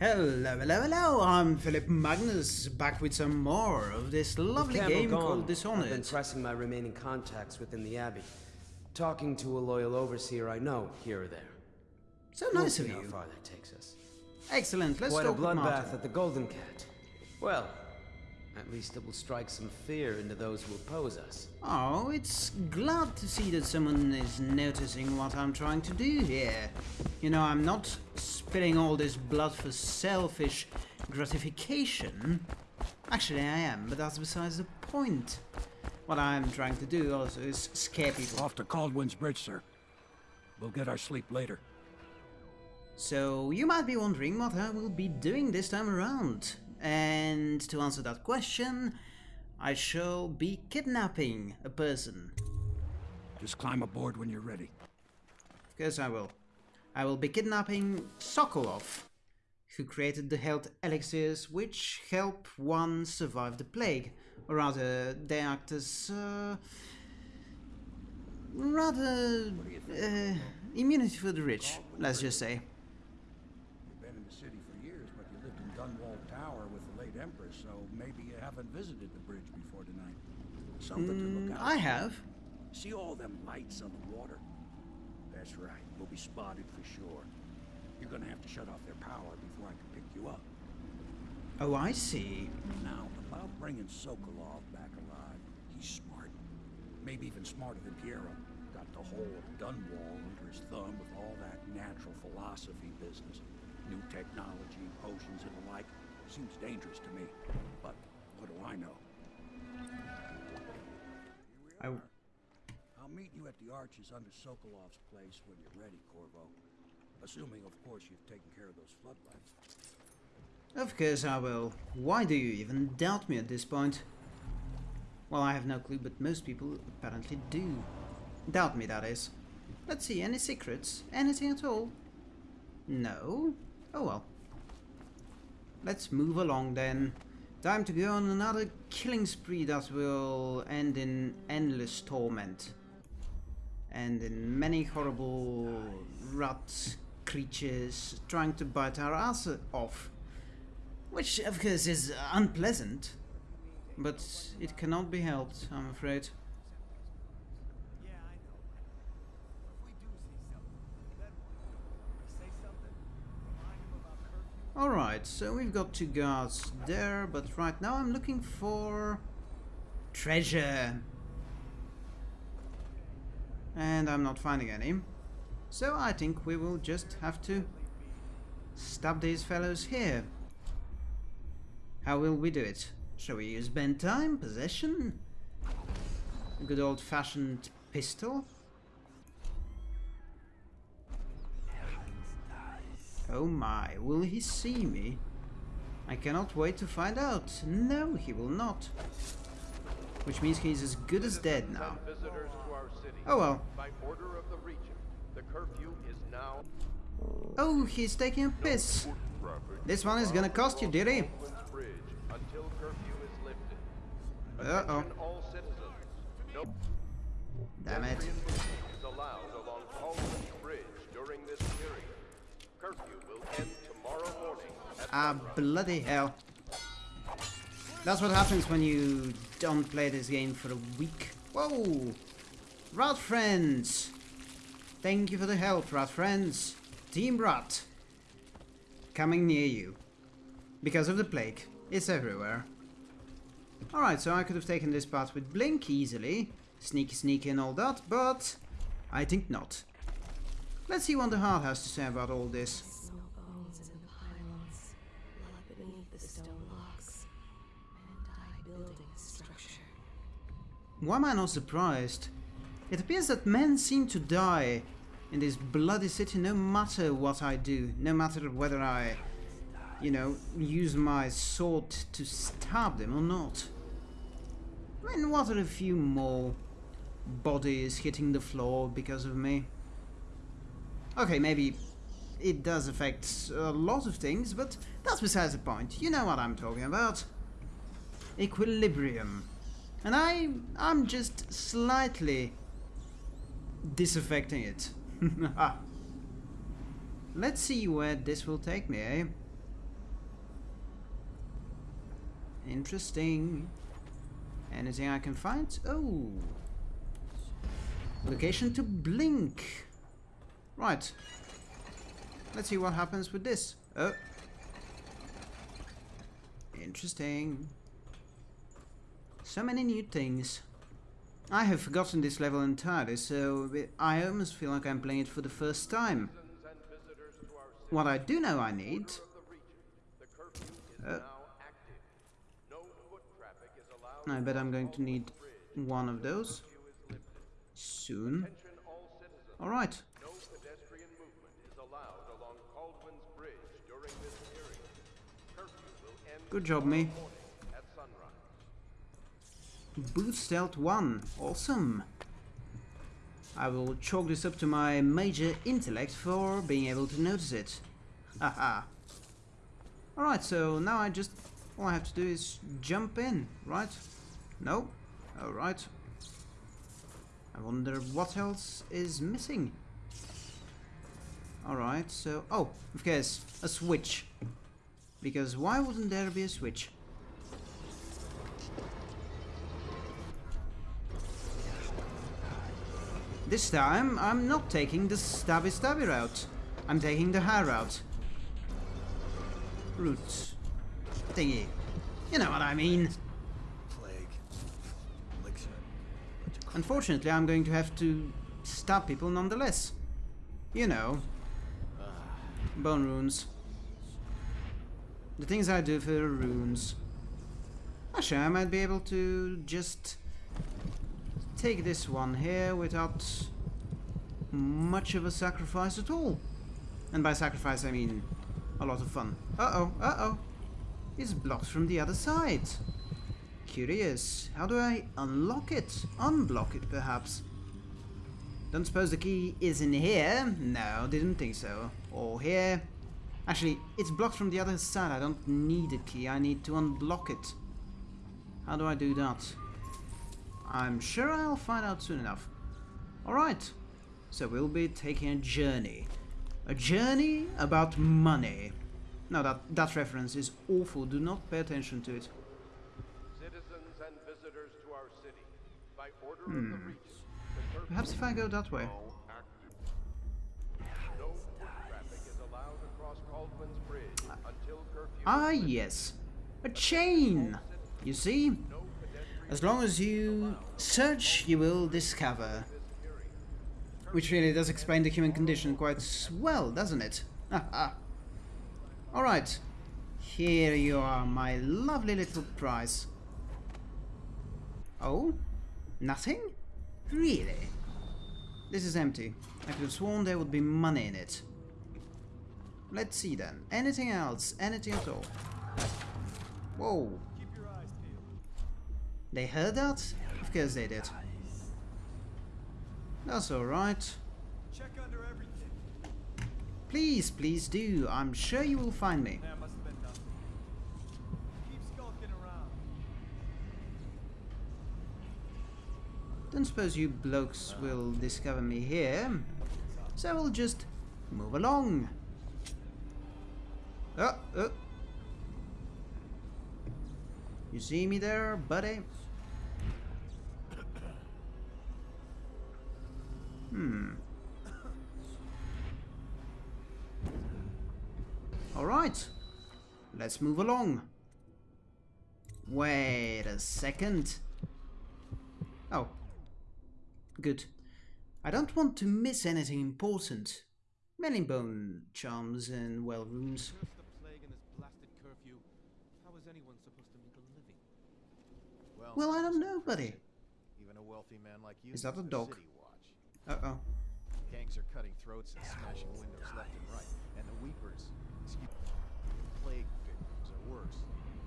Hello, hello, hello! I'm Philip Magnus, back with some more of this lovely game gone. called I've been pressing my remaining contacts within the Abbey. Talking to a loyal overseer I know here or there. So nice We'll of how far that takes us. Excellent, let's Quite a talk with bloodbath at the Golden Cat. Well, at least it will strike some fear into those who oppose us. Oh, it's glad to see that someone is noticing what I'm trying to do here. You know, I'm not spilling all this blood for selfish gratification. Actually, I am, but that's besides the point. What I'm trying to do also is scare people. Off to Kaldwin's Bridge, sir. We'll get our sleep later. So you might be wondering what I will be doing this time around. And to answer that question, I shall be kidnapping a person. Just climb aboard when you're ready. Of course I will. I will be kidnapping Sokolov, who created the health elixirs which help one survive the plague. Or rather, they act as... Uh, rather... Uh, immunity for the rich, let's just say. You've been in the city for years, but you lived in Dunwall Tower with the late Empress, so maybe you haven't visited the bridge before tonight. Something to look mm, out I have. See all them lights on the water? That's right. We'll be spotted for sure. You're gonna have to shut off their power before I can pick you up. Oh, I see. Now, about bringing Sokolov back alive, he's smart. Maybe even smarter than Piero. Got the whole of Dunwall under his thumb with all that natural philosophy business. New technology, potions and the like. Seems dangerous to me. But what do I know? I, I'll meet you at the arches under Sokolov's place when you're ready, Corvo. Assuming, of course, you've taken care of those floodlights. Of course I will. Why do you even doubt me at this point? Well, I have no clue, but most people apparently do. Doubt me, that is. Let's see, any secrets? Anything at all? No? Oh well. Let's move along then. Time to go on another killing spree that will end in endless torment. And in many horrible rat creatures trying to bite our ass off. Which, of course, is unpleasant. But it cannot be helped, I'm afraid. Alright, so we've got two guards there, but right now I'm looking for treasure. And I'm not finding any. So I think we will just have to stab these fellows here. How will we do it? Shall we use bend time, possession? A good old-fashioned pistol? Oh my, will he see me? I cannot wait to find out. No, he will not. Which means he's as good as dead now. Oh well. By order of the regent, the curfew is now Oh, he's taking a piss. This one is gonna cost you, dearie. Queens Bridge until curfew is lifted. Uh-oh. Attention all citizens. No Damn it. Ah, bloody hell. That's what happens when you don't play this game for a week. Whoa! Rat friends! Thank you for the help, rat friends. Team Rat. Coming near you. Because of the plague. It's everywhere. Alright, so I could have taken this path with Blink easily. Sneaky sneaky and all that, but I think not. Let's see what the heart has to say about all this. Why am I not surprised? It appears that men seem to die in this bloody city no matter what I do, no matter whether I, you know, use my sword to stab them or not. I mean, what are a few more bodies hitting the floor because of me? Okay, maybe it does affect a lot of things, but that's besides the point. You know what I'm talking about. Equilibrium. And I, I'm just slightly disaffecting it. Let's see where this will take me, eh? Interesting. Anything I can find? Oh. Location to blink. Right. Let's see what happens with this. Oh. Interesting. So many new things. I have forgotten this level entirely, so I almost feel like I'm playing it for the first time. What I do know I need... Uh. I bet I'm going to need one of those soon. Alright. Good job, movement is allowed along Kaldwin's Bridge during this period. Curfew will end Good job, me. tomorrow morning at sunrise. Boot Stealth 1. Awesome. I will chalk this up to my major intellect for being able to notice it. Haha. Alright, so now I just... All I have to do is jump in, right? No? Alright. I wonder what else is missing. Alright, so... Oh, of course, a switch. Because why wouldn't there be a switch? This time, I'm not taking the stabby stabby route. I'm taking the high route. Route. Thingy. You know what I mean. Plague. Elixir. Unfortunately, I'm going to have to stab people nonetheless. You know. Ah. Bone runes. The things I do for runes. Actually, I might be able to just take this one here without much of a sacrifice at all. And by sacrifice, I mean a lot of fun. Uh-oh, uh-oh. It's blocked from the other side. Curious. How do I unlock it? Unblock it, perhaps? Don't suppose the key is in here? No, didn't think so. Or here? Actually, it's blocked from the other side. I don't need a key. I need to unblock it. How do I do that? I'm sure I'll find out soon enough. Alright. So we'll be taking a journey. A journey about money. Now that, that reference is awful. Do not pay attention to it. Citizens and visitors to our city, by order of the region, the Perhaps if I go that way. is now active. No foot traffic is allowed across Kaldwin's Bridge until curfew. Ah, yes. A chain. You see? As long as you search, you will discover. Which really does explain the human condition quite well, doesn't it? Alright. Here you are, my lovely little prize. Oh? Nothing? Really? This is empty. I could have sworn there would be money in it. Let's see then. Anything else? Anything at all? Whoa. They heard that? Of course they did. That's alright. Check under everything. Please, please do. I'm sure you will find me. There must have been nothing. Keep skulking around. Don't suppose you blokes will discover me here. So we'll just move along. Oh, oh. You see me there, buddy? Hmm. Alright. Let's move along. Wait a second. Oh. Good. I don't want to miss anything important. Mellingbone charms and well rooms. Curse the plague and this blasted curfew. How is anyone supposed to make a living? Well, I don't know, buddy. Even a wealthy man like you Is that a dog? Uh-oh. Gangs are cutting throats and smashing windows left and right. And the weepers, excuse plague victims are worse.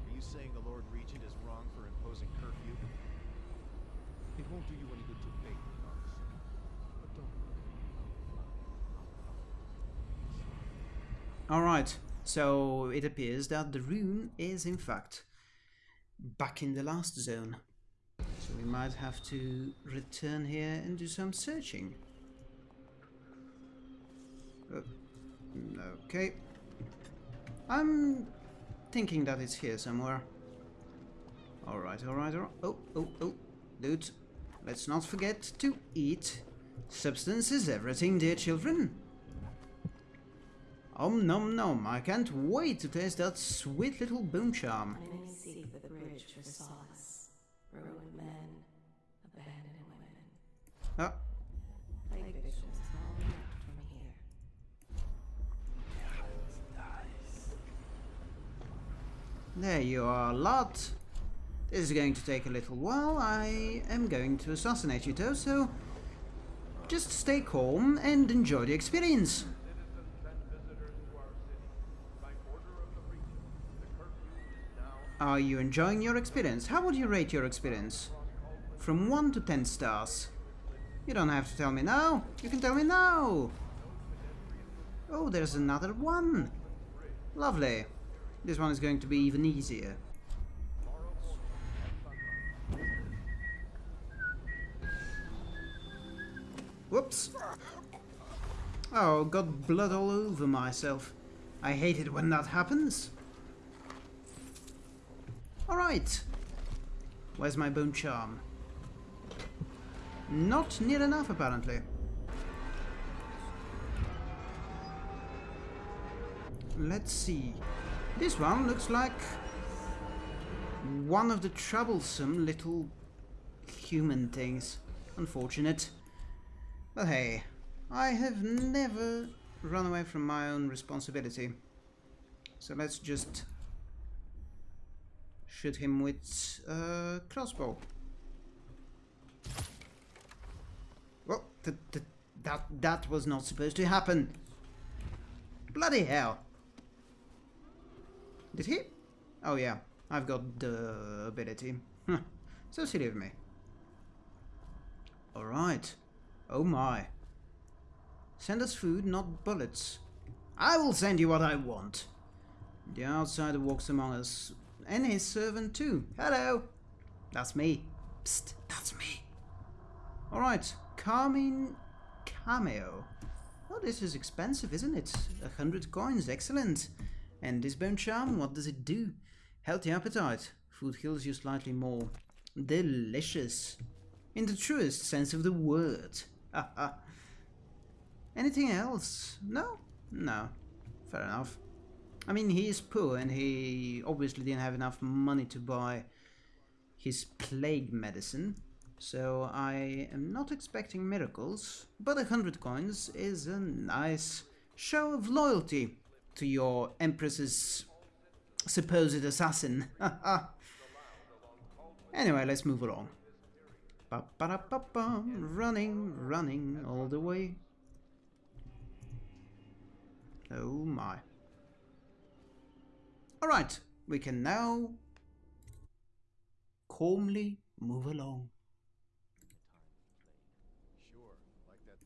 Are you saying the Lord Regent is wrong for imposing curfew? It won't do you any good to beg me, officer. But don't Alright, so it appears that the rune is in fact back in the last zone. So we might have to return here and do some searching. Uh, okay. I'm thinking that it's here somewhere. Alright, alright, alright. Oh, oh, oh. Dude, let's not forget to eat. Substance is everything, dear children. Om nom nom, I can't wait to taste that sweet little bone charm. For solace. Ruined men, abandoned women. Ah, Plague victims all from here. there you are, lot. This is going to take a little while. I am going to assassinate you though, so just stay calm and enjoy the experience. Citizens and visitors to our city, by order of the regent, the curfew is now Are you enjoying your experience? How would you rate your experience? From 1 to 10 stars. You don't have to tell me now. You can tell me now. Oh, there's another one. Lovely. This one is going to be even easier. Whoops. Oh, got blood all over myself. I hate it when that happens. Alright. Where's my bone charm? Not near enough, apparently. Let's see. This one looks like one of the troublesome little human things. Unfortunate. But hey, I have never run away from my own responsibility. So let's just shoot him with uh, a crossbow. Well, th th that that was not supposed to happen. Bloody hell! Did he? Oh yeah, I've got the ability. So silly of me. All right. Oh my. Send us food, not bullets. I will send you what I want. The outsider walks among us, and his servant too. Hello. That's me. Psst, that's me. Alright, Carmine Cameo. Oh, this is expensive, isn't it? A hundred coins, excellent. And this bone charm, what does it do? Healthy appetite. Food heals you slightly more. Delicious. In the truest sense of the word. Anything else? No? No. Fair enough. I mean, he is poor and he obviously didn't have enough money to buy his plague medicine. So I am not expecting miracles, but a hundred coins is a nice show of loyalty to your Empress's supposed assassin. anyway, let's move along. Ba -ba -da -ba -ba, running, running all the way. Oh my. Alright, we can now calmly move along. Sure, like that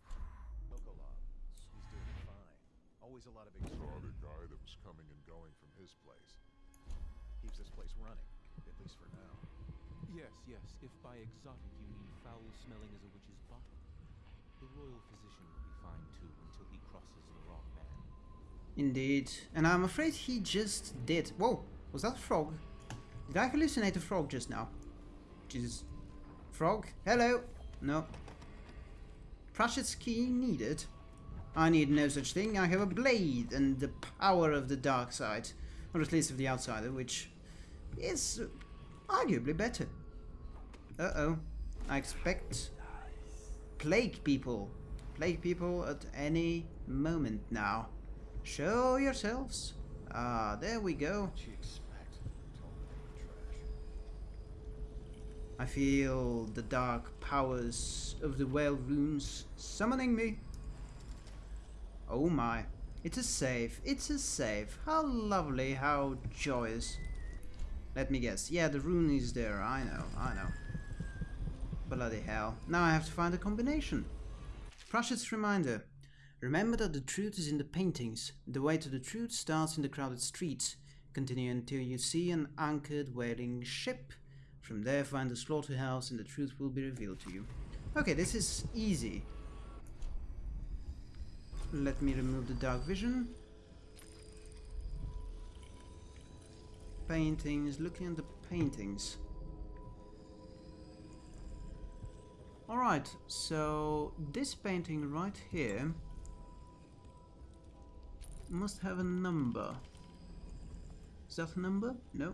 Sokolov. He's doing fine. Always a lot of Saw guy that was coming and going from his place. Keeps this place running, at least for now. Yes, yes. If by exotic you mean foul smelling as a witch's bottom, the royal physician will be fine too until he crosses the wrong man. Indeed. And I'm afraid he just did. Whoa, was that a frog? Did I hallucinate a frog just now? Jesus. Frog? Hello? No. Pratchett's key needed. I need no such thing. I have a blade and the power of the dark side. Or at least of the outsider, which is arguably better. Uh-oh. I expect plague people. Plague people at any moment now. Show yourselves. Ah, there we go. What'd you expect? Totally trash. I feel the dark powers of the whale runes summoning me. Oh my. It's a save. It's a save. How lovely. How joyous. Let me guess. Yeah, the rune is there. I know. I know. Bloody hell. Now I have to find a combination. Pratchett's reminder. Remember that the truth is in the paintings. The way to the truth starts in the crowded streets. Continue until you see an anchored whaling ship. From there find the slaughterhouse and the truth will be revealed to you. Okay, this is easy. Let me remove the dark vision. Paintings, looking at the paintings. Alright, so this painting right here must have a number. Is that a number? No.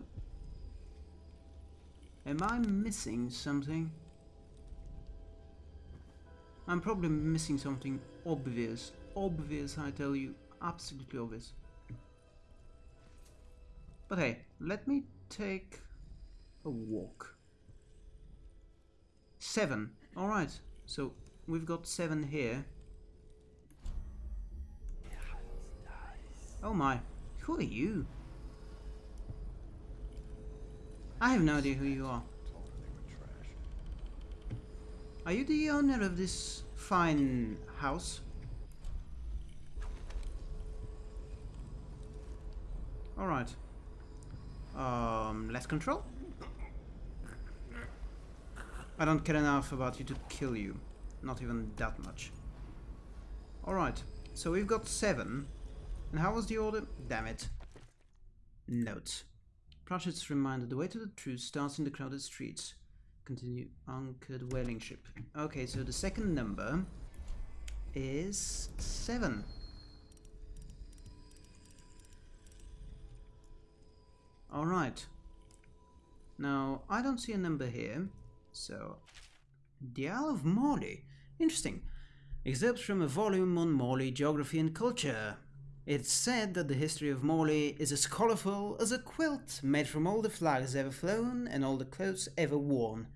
Am I missing something? I'm probably missing something obvious. Obvious, I tell you. Absolutely obvious. But hey, let me take a walk. Seven. Alright, so we've got seven here. Oh my, who are you? I have no idea who you are. Are you the owner of this fine house? Alright. Um, less control? I don't care enough about you to kill you. Not even that much. Alright, so we've got seven. And how was the order? Damn it. Notes. Pratchett's reminder the way to the truth starts in the crowded streets. Continue anchored whaling ship. Okay, so the second number is seven. Alright. Now, I don't see a number here, so... The Isle of Morley. Interesting. Excerpts from a volume on Morley geography and culture. It's said that the history of Morley is as colorful as a quilt made from all the flags ever flown and all the clothes ever worn.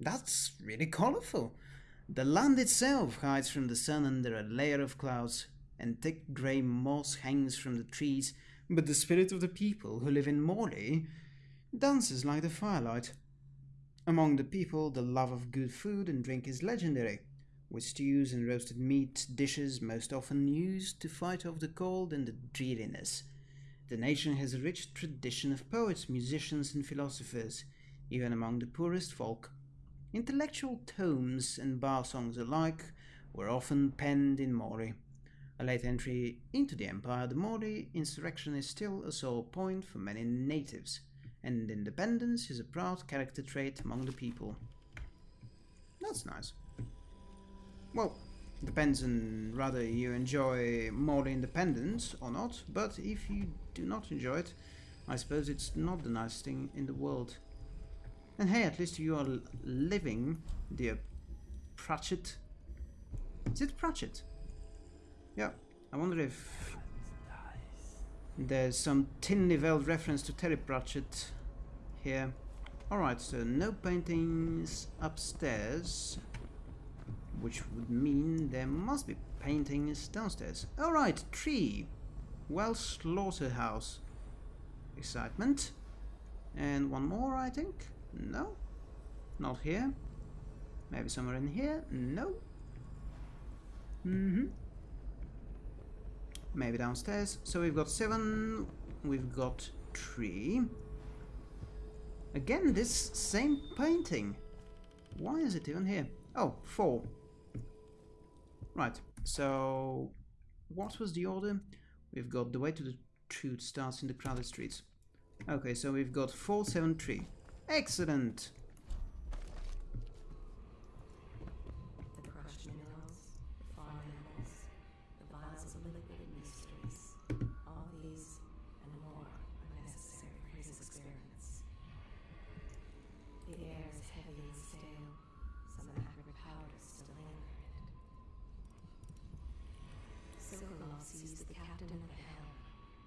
That's really colorful. The land itself hides from the sun under a layer of clouds, and thick grey moss hangs from the trees, but the spirit of the people who live in Morley dances like the firelight. Among the people, the love of good food and drink is legendary, with stews and roasted meat dishes most often used to fight off the cold and the dreariness. The nation has a rich tradition of poets, musicians, and philosophers, even among the poorest folk. Intellectual tomes and bar songs alike were often penned in Morley. A late entry into the empire, the Morley insurrection is still a sore point for many natives, and independence is a proud character trait among the people. That's nice. Well, depends on whether you enjoy more independence or not, but if you do not enjoy it, I suppose it's not the nicest thing in the world. And hey, at least you are living, dear Pratchett. Is it Pratchett? Yeah, I wonder if there's some thinly veiled reference to Terry Pratchett here. Alright, so no paintings upstairs, which would mean there must be paintings downstairs. Alright, tree. Well, slaughterhouse. Excitement. And one more, I think. No. Not here. Maybe somewhere in here. No. Mm-hmm. Maybe downstairs. So we've got seven. We've got three. Again, this same painting. Why is it even here? Oh, four. Right, so what was the order? We've got the way to the truth starts in the crowded streets. Okay, so we've got 473. Excellent! The crushed minerals, the farm animals, the vials of liquid and mysteries. All these and more are necessary for his experiments. The air is heavy and stale. Some acrid powder still linger in it. Sokolov sees the captain of the helm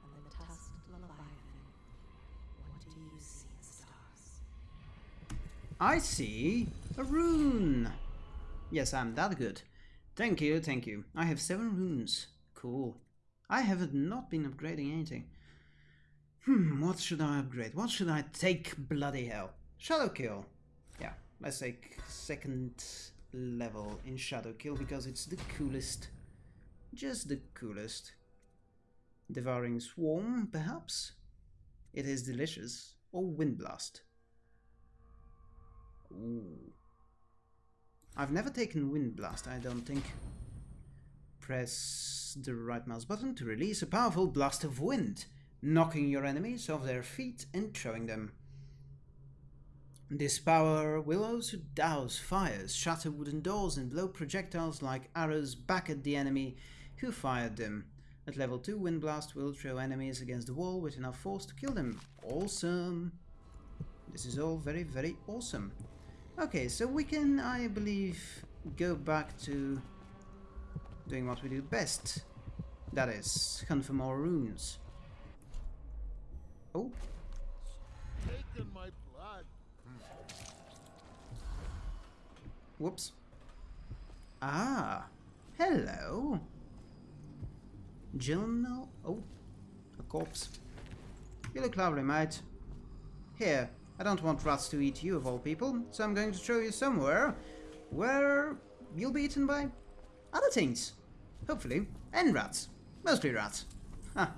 and the tusked leviathan. What do you see in the stars? I see a rune. Yes, I'm that good. Thank you, thank you. I have seven runes. Cool. I have not not been upgrading anything. Hmm, what should I upgrade? What should I take? Bloody hell. Shadow Kill. Yeah, let's take second level in Shadow Kill because it's the coolest. Just the coolest. Devouring Swarm, perhaps? It is delicious. Or Wind Blast. Ooh. I've never taken Wind Blast, I don't think. Press the right mouse button to release a powerful blast of wind, knocking your enemies off their feet and throwing them. This power will also douse fires, shatter wooden doors, and blow projectiles like arrows back at the enemy who fired them. At level 2, Wind Blast will throw enemies against the wall with enough force to kill them. Awesome! This is all very, very awesome. Okay, so we can, I believe, go back to doing what we do best. That is, hunt for more runes. Oh, my blood. whoops. Ah, hello. Journal. Oh, a corpse. You look lovely, mate. Here, I don't want rats to eat you of all people, so I'm going to show you somewhere where you'll be eaten by other things. Hopefully, and rats. Mostly rats. Ha.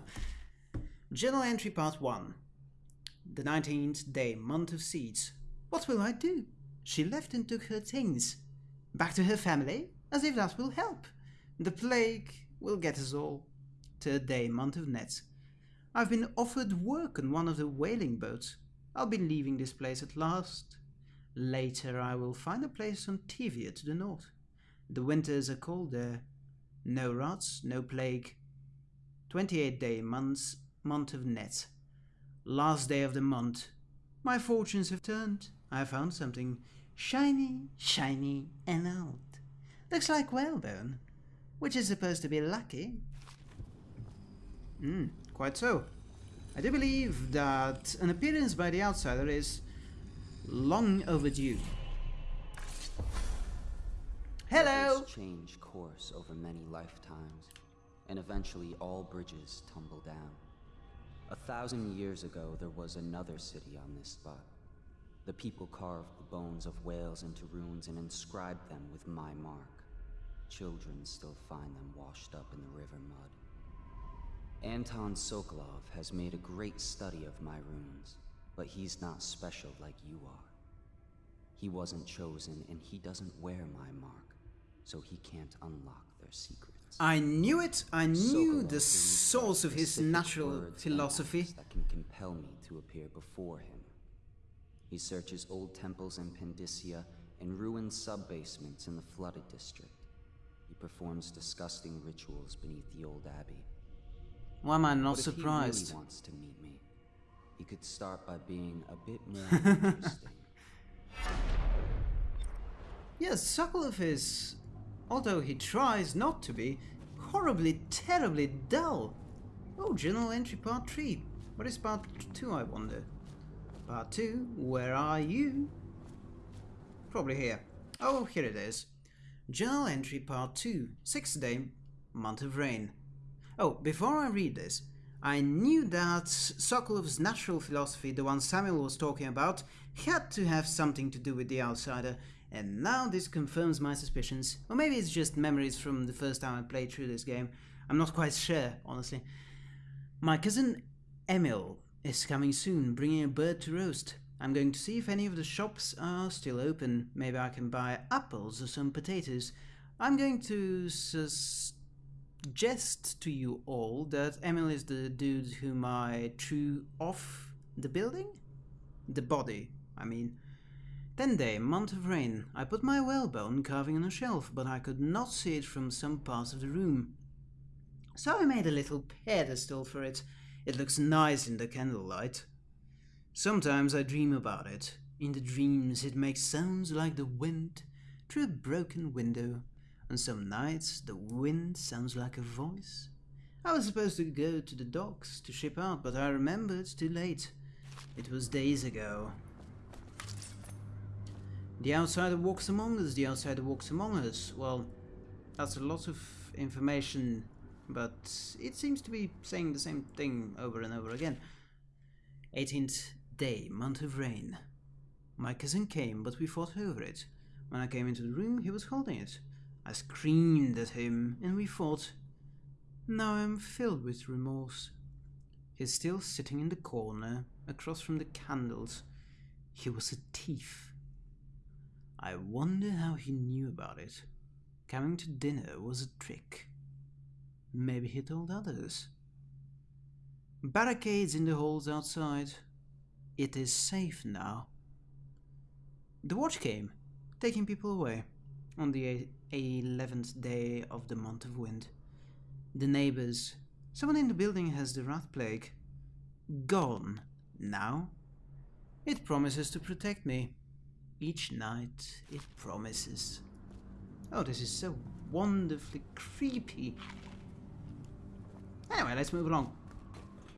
Journal entry part 1. The 19th day, month of seeds. What will I do? She left and took her things. Back to her family? As if that will help. The plague will get us all. Third day, month of nets. I've been offered work on one of the whaling boats. I'll be leaving this place at last. Later I will find a place on Tivia to the north. The winters are cold there. No rats, no plague. 28 day months, month of nets. Last day of the month. My fortunes have turned. I found something shiny, shiny, and old. Looks like whalebone, which is supposed to be lucky. Hmm, quite so. I do believe that an appearance by the outsider is long overdue. Hello! Change course over many lifetimes, and eventually all bridges tumble down. A thousand years ago, there was another city on this spot. The people carved the bones of whales into runes and inscribed them with my mark. Children still find them washed up in the river mud. Anton Sokolov has made a great study of my runes, but he's not special like you are. He wasn't chosen, and he doesn't wear my mark, so he can't unlock their secrets. I knew it! I knew Sokolov the source of his natural philosophy. that can compel me to appear before him. He searches old temples in Pandyssia and ruined sub-basements in the flooded district. He performs disgusting rituals beneath the old abbey. Why am I not But if he really wants to meet me, he could start by being a bit more interesting. Yes, Sokolov is, although he tries not to be, horribly, terribly dull. Oh, General entry part 3. What is part 2, I wonder? Part 2, where are you? Probably here. Oh, here it is. General entry part 2, 6th day, month of rain. Oh, before I read this, I knew that Sokolov's natural philosophy, the one Samuel was talking about, had to have something to do with the outsider, and now this confirms my suspicions. Or maybe it's just memories from the first time I played through this game. I'm not quite sure, honestly. My cousin Emil is coming soon, bringing a bird to roast. I'm going to see if any of the shops are still open. Maybe I can buy apples or some potatoes. I'm going to suggest to you all that Emil is the dude whom I threw off the building? The body, I mean. Ten day, month of rain. I put my whalebone carving on a shelf, but I could not see it from some parts of the room. So I made a little pedestal for it. It looks nice in the candlelight. Sometimes I dream about it. In the dreams, it makes sounds like the wind through a broken window. On some nights, the wind sounds like a voice. I was supposed to go to the docks to ship out, but I remembered too late. It was days ago. The outsider walks among us, the outsider walks among us. Well, that's a lot of information, but it seems to be saying the same thing over and over again. 18th day, month of rain. My cousin came, but we fought over it. When I came into the room, he was holding it. I screamed at him, and we fought. Now I am filled with remorse. He's still sitting in the corner, across from the candles. He was a thief. I wonder how he knew about it. Coming to dinner was a trick. Maybe he told others. Barricades in the halls outside. It is safe now. The watch came, taking people away, on the 11th day of the month of wind. The neighbors, someone in the building has the rat plague. Gone now. It promises to protect me. Each night it promises. Oh, this is so wonderfully creepy. Anyway, let's move along.